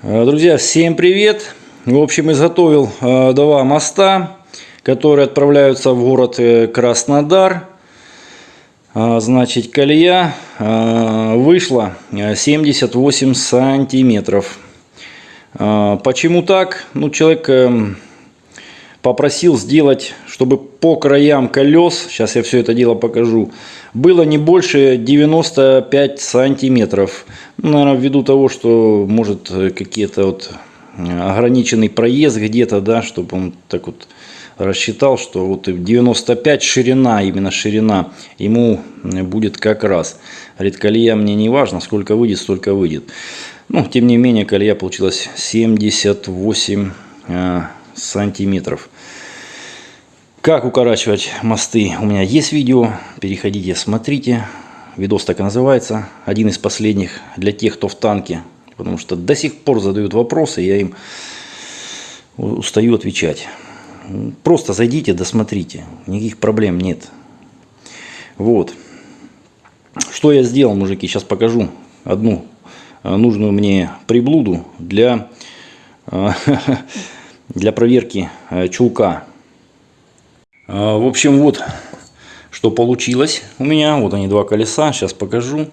Э, Друзья, всем привет! В общем, изготовил э, два моста, которые отправляются в город э, Краснодар. Значит, колея вышла э, 78 сантиметров. Почему так? Ну, человек эм, попросил сделать, чтобы по краям колес, сейчас я все это дело покажу, было не больше 95 сантиметров. Наверное, ввиду того, что может какие-то вот э, ограниченный проезд где-то, да, чтобы он так вот рассчитал, что вот 95 ширина, именно ширина, ему э, будет как раз. Говорит, колея мне не важно, сколько выйдет, столько выйдет. Ну, тем не менее, колея получилась 78 э, сантиметров. Как укорачивать мосты? У меня есть видео. Переходите, смотрите. Видос так и называется. Один из последних для тех, кто в танке. Потому что до сих пор задают вопросы, я им устаю отвечать. Просто зайдите, досмотрите. Никаких проблем нет. Вот. Что я сделал, мужики? Сейчас покажу одну э, нужную мне приблуду для, э, для проверки э, чулка. А, В общем, вот что получилось у меня. Вот они два колеса, сейчас покажу.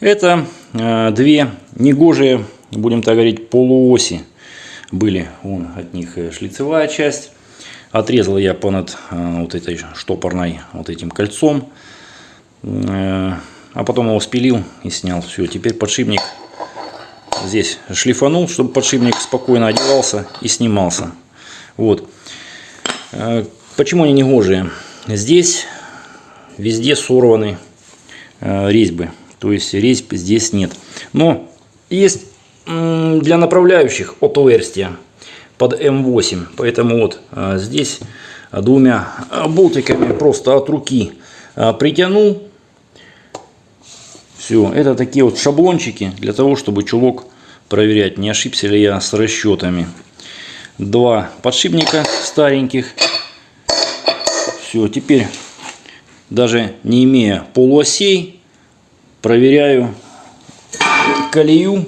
Это э, две негожие, будем так говорить, полуоси были. Вон от них э, шлицевая часть. Отрезал я понад э, вот этой штопорной вот этим кольцом. А потом его спилил и снял. Все, теперь подшипник здесь шлифанул, чтобы подшипник спокойно одевался и снимался. Вот. Почему они негожие? Здесь везде сорваны э, резьбы. То есть резьб здесь нет. Но есть для направляющих отверстия под М8. Поэтому вот э, здесь двумя болтиками просто от руки э, притянул. Все, это такие вот шаблончики для того, чтобы чулок проверять, не ошибся ли я с расчетами. Два подшипника стареньких все, теперь даже не имея полуосей, проверяю колею.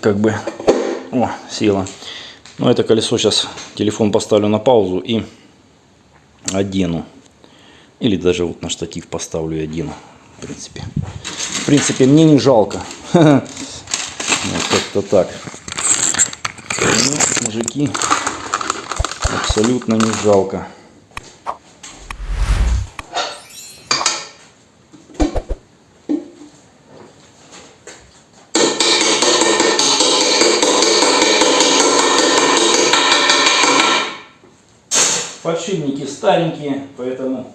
Как бы, о, села. Ну, это колесо сейчас, телефон поставлю на паузу и одену. Или даже вот на штатив поставлю и одену. В принципе, в принципе мне не жалко. Вот как-то так. Ну, мужики, абсолютно не жалко. Подшипники старенькие, поэтому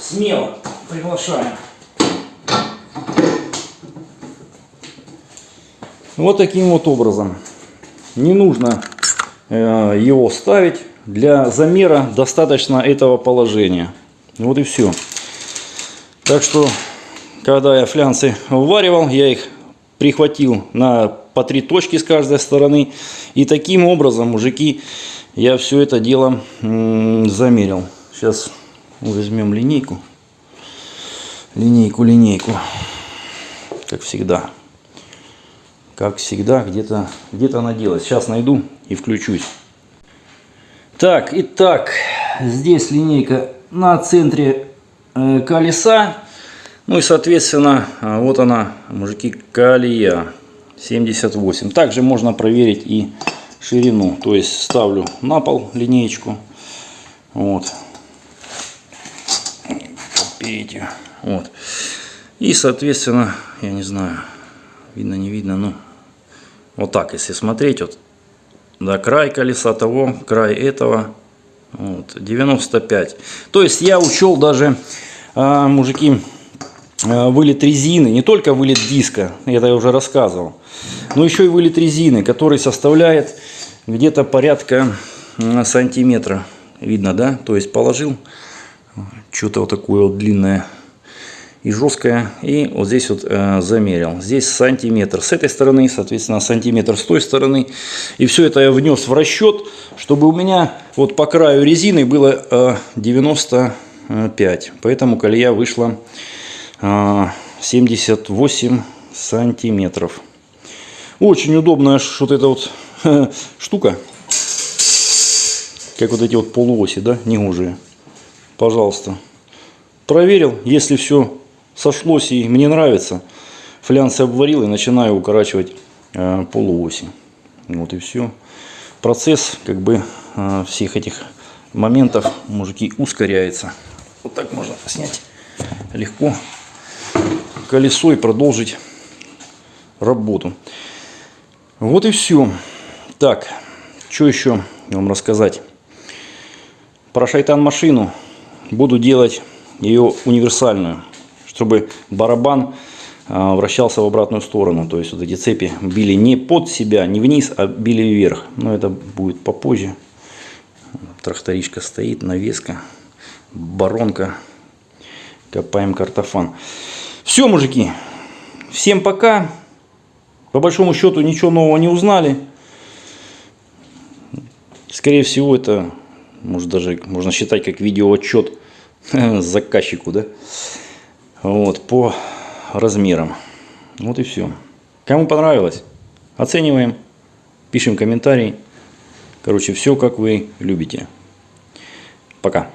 смело приглашаем. Вот таким вот образом. Не нужно э, его ставить для замера достаточно этого положения. Вот и все. Так что, когда я флянцы вваривал, я их прихватил на по три точки с каждой стороны. И таким образом, мужики, я все это дело замерил. Сейчас возьмем линейку. Линейку, линейку. Как всегда. Как всегда, где-то где, -то, она делась. Сейчас найду и включусь. Так, итак, здесь линейка на центре э, колеса. Ну и, соответственно, а, вот она, мужики, колея 78. Также можно проверить и ширину. То есть ставлю на пол линеечку. Вот. Видите? Вот. И, соответственно, я не знаю, видно, не видно, ну, вот так, если смотреть, вот да, край колеса того, край этого. Вот, 95. То есть я учел даже, а, мужики, а, вылет резины. Не только вылет диска, это я уже рассказывал. Но еще и вылет резины, который составляет где-то порядка сантиметра. Видно, да? То есть положил что-то вот такое вот длинное и жесткая. И вот здесь вот э, замерил. Здесь сантиметр с этой стороны, соответственно, сантиметр с той стороны. И все это я внес в расчет, чтобы у меня вот по краю резины было э, 95. Поэтому колея вышла э, 78 сантиметров. Очень удобная вот эта вот штука. Как вот эти вот полуоси, да, негожие. Пожалуйста. Проверил, если все сошлось и мне нравится, флянсы обварил и начинаю укорачивать э, полуоси. Вот и все. Процесс как бы э, всех этих моментов, мужики, ускоряется. Вот так можно снять легко колесо и продолжить работу. Вот и все. Так, что еще вам рассказать? Про шайтан машину буду делать ее универсальную, чтобы барабан а, вращался в обратную сторону. То есть вот эти цепи били не под себя, не вниз, а били вверх. Но это будет попозже. Тракторичка стоит, навеска, баронка. Копаем картофан. Все, мужики. Всем пока. По большому счету ничего нового не узнали. Скорее всего, это может даже можно считать как видеоотчет заказчику, да? Вот, по размерам. Вот и все. Кому понравилось, оцениваем, пишем комментарий. Короче, все как вы любите. Пока.